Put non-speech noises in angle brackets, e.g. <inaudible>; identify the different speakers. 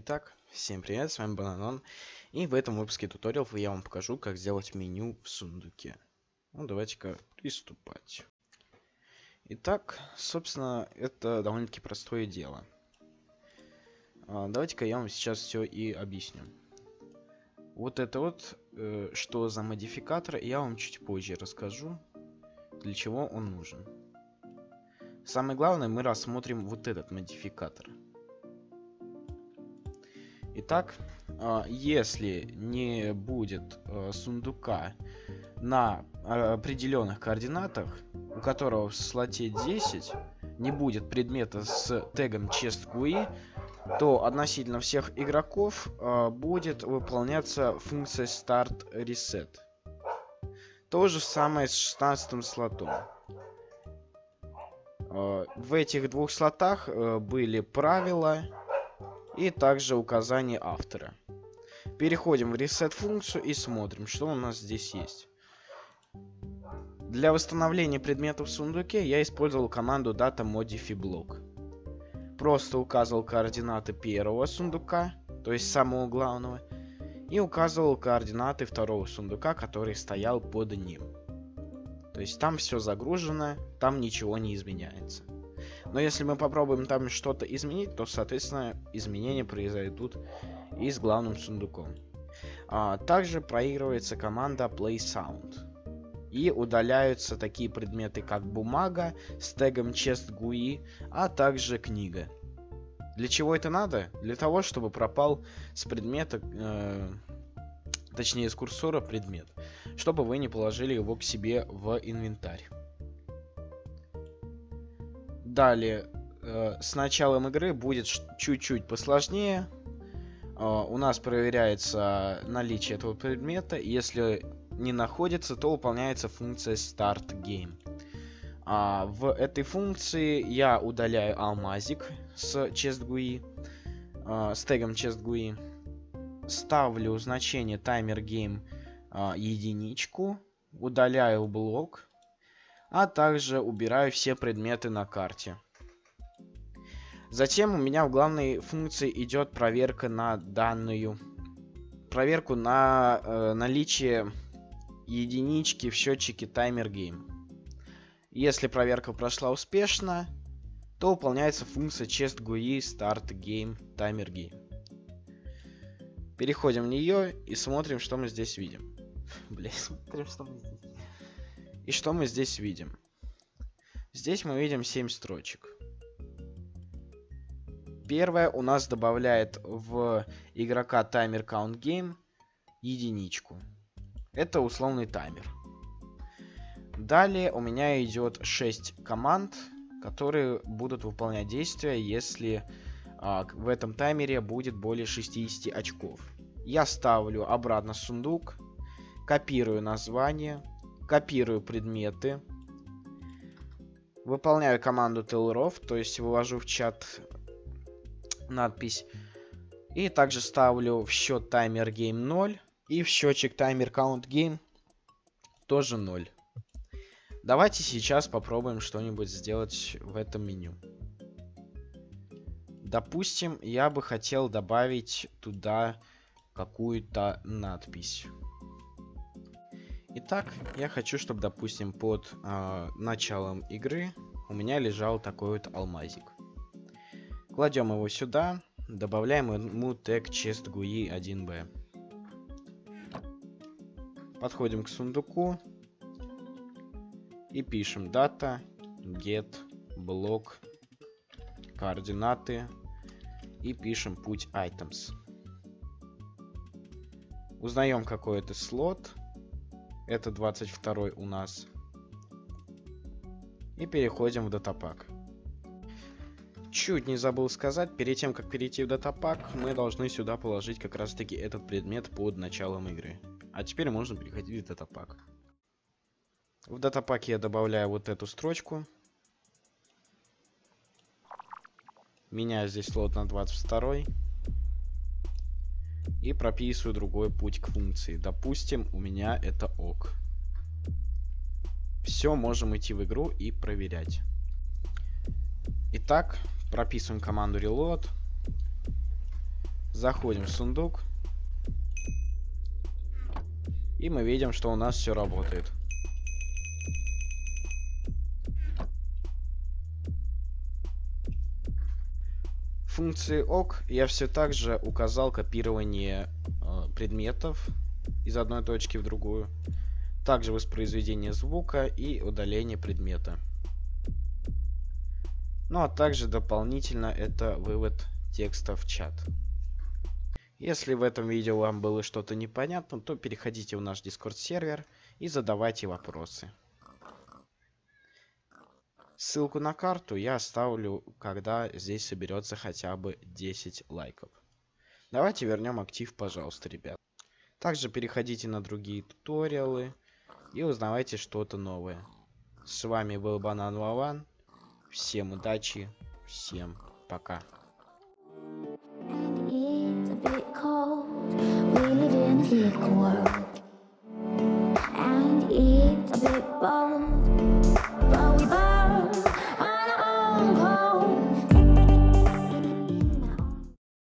Speaker 1: Итак, всем привет, с вами Бананон. И в этом выпуске туториалов я вам покажу, как сделать меню в сундуке. Ну, давайте-ка приступать. Итак, собственно, это довольно-таки простое дело. А, давайте-ка я вам сейчас все и объясню. Вот это вот, э, что за модификатор, я вам чуть позже расскажу, для чего он нужен. Самое главное, мы рассмотрим вот этот модификатор. Итак, а, если не будет а, сундука на определенных координатах, у которого в слоте 10 не будет предмета с тегом chestGUI, то относительно всех игроков э, будет выполняться функция start reset. То же самое с 16 слотом. Э, в этих двух слотах э, были правила и также указание автора. Переходим в reset функцию и смотрим, что у нас здесь есть. Для восстановления предметов в сундуке я использовал команду data modify block. Просто указывал координаты первого сундука, то есть самого главного, и указывал координаты второго сундука, который стоял под ним. То есть там все загружено, там ничего не изменяется. Но если мы попробуем там что-то изменить, то, соответственно, изменения произойдут и с главным сундуком. А, также проигрывается команда Play Sound. И удаляются такие предметы, как бумага с тегом chest GUI, а также книга. Для чего это надо? Для того, чтобы пропал с предмета, э, точнее с курсора предмет, чтобы вы не положили его к себе в инвентарь. Далее, э, с началом игры будет чуть-чуть посложнее. Э, у нас проверяется наличие этого предмета. Если не находится, то выполняется функция Start Game. А в этой функции я удаляю алмазик с chestGUI, э, с тегом chestGUI. Ставлю значение timer game единичку. Удаляю блок а также убираю все предметы на карте. Затем у меня в главной функции идет проверка на данную проверку на э, наличие единички в счетчике таймер game. Если проверка прошла успешно, то выполняется функция chest GUI start game timer game. Переходим в нее и смотрим, что мы здесь видим. <laughs> Блять, смотрим, что мы здесь и что мы здесь видим? Здесь мы видим 7 строчек. Первое у нас добавляет в игрока таймер count game единичку. Это условный таймер. Далее у меня идет 6 команд, которые будут выполнять действия, если а, в этом таймере будет более 60 очков. Я ставлю обратно сундук, копирую название, копирую предметы, выполняю команду tailrov, то есть вывожу в чат надпись, и также ставлю в счет таймер game 0 и в счетчик таймер count game тоже 0. Давайте сейчас попробуем что-нибудь сделать в этом меню. Допустим, я бы хотел добавить туда какую-то надпись. Итак, я хочу, чтобы, допустим, под э, началом игры у меня лежал такой вот алмазик. Кладем его сюда, добавляем ему тег chestGUI 1b. Подходим к сундуку и пишем data get блок координаты и пишем путь items. Узнаем какой это слот это 22 у нас. И переходим в датапак. Чуть не забыл сказать, перед тем, как перейти в датапак, мы должны сюда положить как раз таки этот предмет под началом игры. А теперь можно переходить в датапак. В датапаке я добавляю вот эту строчку. Меняю здесь слот на 22 и прописываю другой путь к функции. Допустим, у меня это ок. Все, можем идти в игру и проверять. Итак, прописываем команду reload. Заходим в сундук. И мы видим, что у нас все работает. Функции ок я все так же указал копирование э, предметов из одной точки в другую. Также воспроизведение звука и удаление предмета. Ну а также дополнительно это вывод текста в чат. Если в этом видео вам было что-то непонятно, то переходите в наш Discord сервер и задавайте вопросы. Ссылку на карту я оставлю, когда здесь соберется хотя бы 10 лайков. Давайте вернем актив, пожалуйста, ребят. Также переходите на другие туториалы и узнавайте что-то новое. С вами был Банан Вован. Всем удачи, всем пока. And it's a bit bold